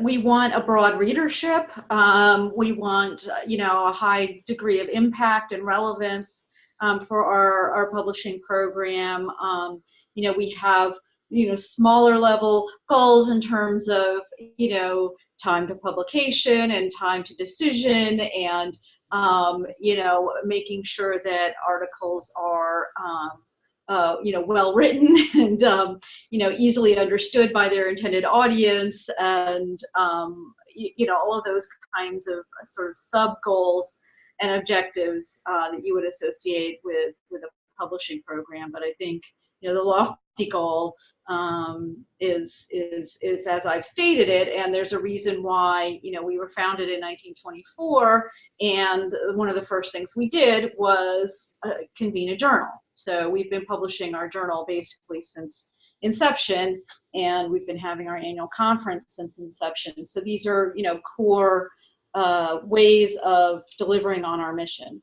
we want a broad readership. Um, we want, you know, a high degree of impact and relevance um, for our, our publishing program. Um, you know, we have, you know, smaller level goals in terms of, you know, time to publication and time to decision and, um, you know, making sure that articles are, um, uh, you know, well written and, um, you know, easily understood by their intended audience and, um, you, know, all of those kinds of uh, sort of sub goals and objectives uh, that you would associate with, with a publishing program. But I think, you know, the lofty goal um, is, is, is as I've stated it, and there's a reason why, you know, we were founded in 1924, and one of the first things we did was uh, convene a journal. So we've been publishing our journal basically since inception, and we've been having our annual conference since inception. So these are, you know, core uh, ways of delivering on our mission.